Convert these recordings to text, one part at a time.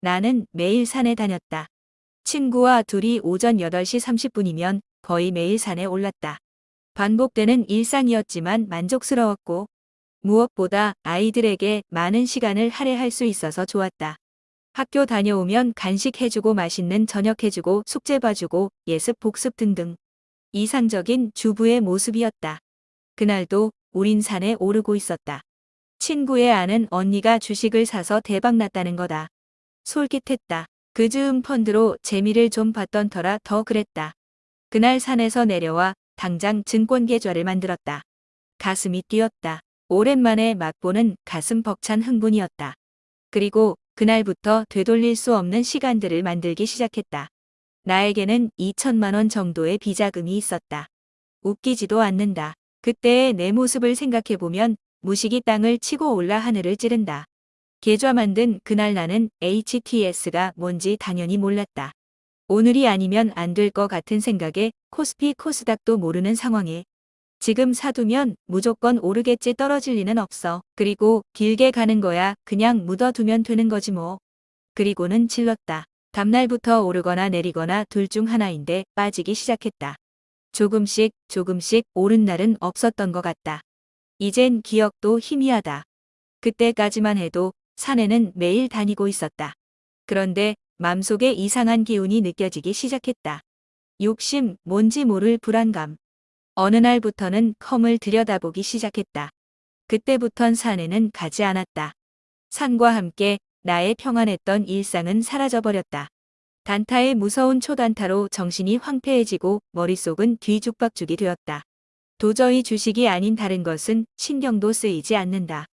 나는 매일 산에 다녔다. 친구와 둘이 오전 8시 30분이면 거의 매일 산에 올랐다. 반복되는 일상이었지만 만족스러웠고 무엇보다 아이들에게 많은 시간을 할애할 수 있어서 좋았다. 학교 다녀오면 간식 해주고 맛있는 저녁 해주고 숙제 봐주고 예습 복습 등등. 이상적인 주부의 모습이었다. 그날도 우린 산에 오르고 있었다. 친구의 아는 언니가 주식을 사서 대박났다는 거다. 솔깃했다. 그 즈음 펀드로 재미를 좀 봤던 터라 더 그랬다. 그날 산에서 내려와 당장 증권 계좌를 만들었다. 가슴이 뛰었다. 오랜만에 맛보는 가슴 벅찬 흥분이었다. 그리고 그날부터 되돌릴 수 없는 시간들을 만들기 시작했다. 나에게는 2천만 원 정도의 비자금이 있었다. 웃기지도 않는다. 그때의 내 모습을 생각해보면 무식이 땅을 치고 올라 하늘을 찌른다. 계좌 만든 그날 나는 HTS가 뭔지 당연히 몰랐다. 오늘이 아니면 안 될 것 같은 생각에 코스피 코스닥도 모르는 상황에 지금 사두면 무조건 오르겠지 떨어질 리는 없어. 그리고 길게 가는 거야 그냥 묻어두면 되는 거지 뭐. 그리고는 질렀다. 다음날부터 오르거나 내리거나 둘 중 하나인데 빠지기 시작했다. 조금씩 조금씩 오른 날은 없었던 것 같다. 이젠 기억도 희미하다. 그때까지만 해도 산에는 매일 다니고 있었다. 그런데 맘속에 이상한 기운이 느껴지기 시작했다. 욕심, 뭔지 모를 불안감. 어느 날부터는 컴을 들여다보기 시작했다. 그때부턴 산에는 가지 않았다. 산과 함께 나의 평안했던 일상은 사라져버렸다. 단타의 무서운 초단타로 정신이 황폐해지고 머릿속은 뒤죽박죽이 되었다. 도저히 주식이 아닌 다른 것은 신경도 쓰이지 않는다.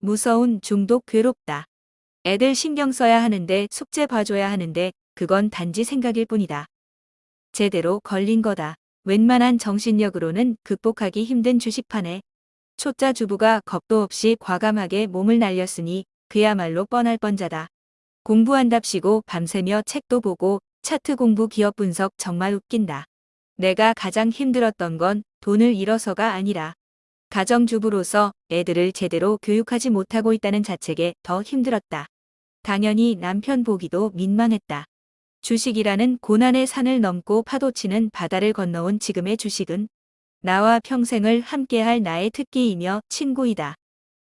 무서운 중독 괴롭다. 애들 신경 써야 하는데 숙제 봐줘야 하는데 그건 단지 생각일 뿐이다. 제대로 걸린 거다. 웬만한 정신력으로는 극복하기 힘든 주식판에 초짜 주부가 겁도 없이 과감하게 몸을 날렸으니 그야말로 뻔할 뻔자다. 공부한답시고 밤새며 책도 보고 차트 공부 기업 분석 정말 웃긴다. 내가 가장 힘들었던 건 돈을 잃어서가 아니라 가정주부로서 애들을 제대로 교육하지 못하고 있다는 자책에 더 힘들었다. 당연히 남편 보기도 민망했다. 주식이라는 고난의 산을 넘고 파도치는 바다를 건너온 지금의 주식은 나와 평생을 함께할 나의 특기이며 친구이다.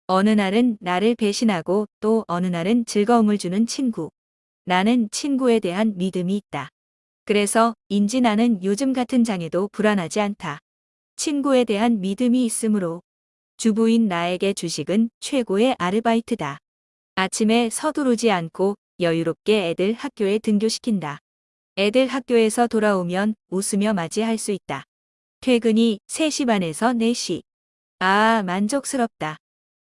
어느 날은 나를 배신하고 또 어느 날은 즐거움을 주는 친구. 나는 친구에 대한 믿음이 있다. 그래서 인지 나는 요즘 같은 장에도 불안하지 않다. 친구에 대한 믿음이 있으므로 주부인 나에게 주식은 최고의 아르바이트다. 아침에 서두르지 않고 여유롭게 애들 학교에 등교시킨다. 애들 학교에서 돌아오면 웃으며 맞이할 수 있다. 퇴근이 3시 반에서 4시. 아, 만족스럽다.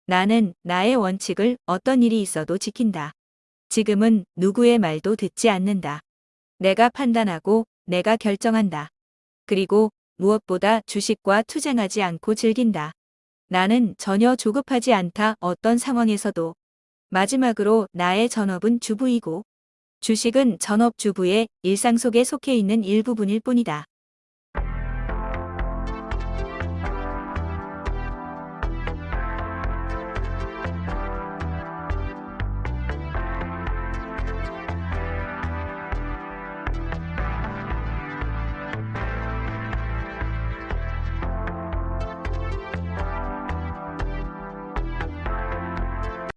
나는 나의 원칙을 어떤 일이 있어도 지킨다. 지금은 누구의 말도 듣지 않는다. 내가 판단하고 내가 결정한다. 그리고 무엇보다 주식과 투쟁하지 않고 즐긴다. 나는 전혀 조급하지 않다 어떤 상황에서도. 마지막으로 나의 전업은 주부이고 주식은 전업주부의 일상 속에 속해 있는 일부분일 뿐이다.